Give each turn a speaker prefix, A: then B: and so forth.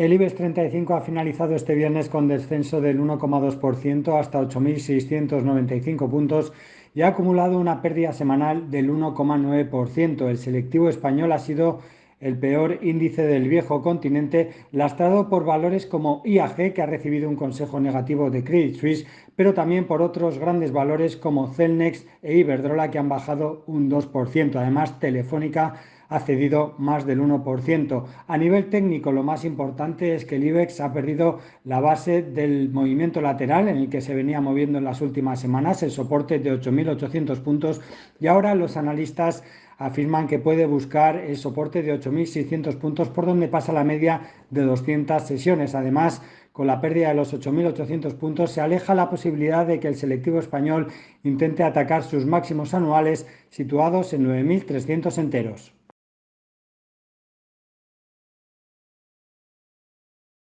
A: El IBEX 35 ha finalizado este viernes con descenso del 1,2% hasta 8.695 puntos y ha acumulado una pérdida semanal del 1,9%. El selectivo español ha sido el peor índice del viejo continente, lastrado por valores como IAG, que ha recibido un consejo negativo de Credit Suisse, pero también por otros grandes valores como Celnex e Iberdrola, que han bajado un 2%. Además, Telefónica ha cedido más del 1%. A nivel técnico, lo más importante es que el IBEX ha perdido la base del movimiento lateral en el que se venía moviendo en las últimas semanas, el soporte de 8.800 puntos, y ahora los analistas afirman que puede buscar el soporte de 8.600 puntos por donde pasa la media de 200 sesiones. Además, con la pérdida de los 8.800 puntos, se aleja la posibilidad de que el selectivo español intente atacar sus máximos anuales situados en 9.300 enteros.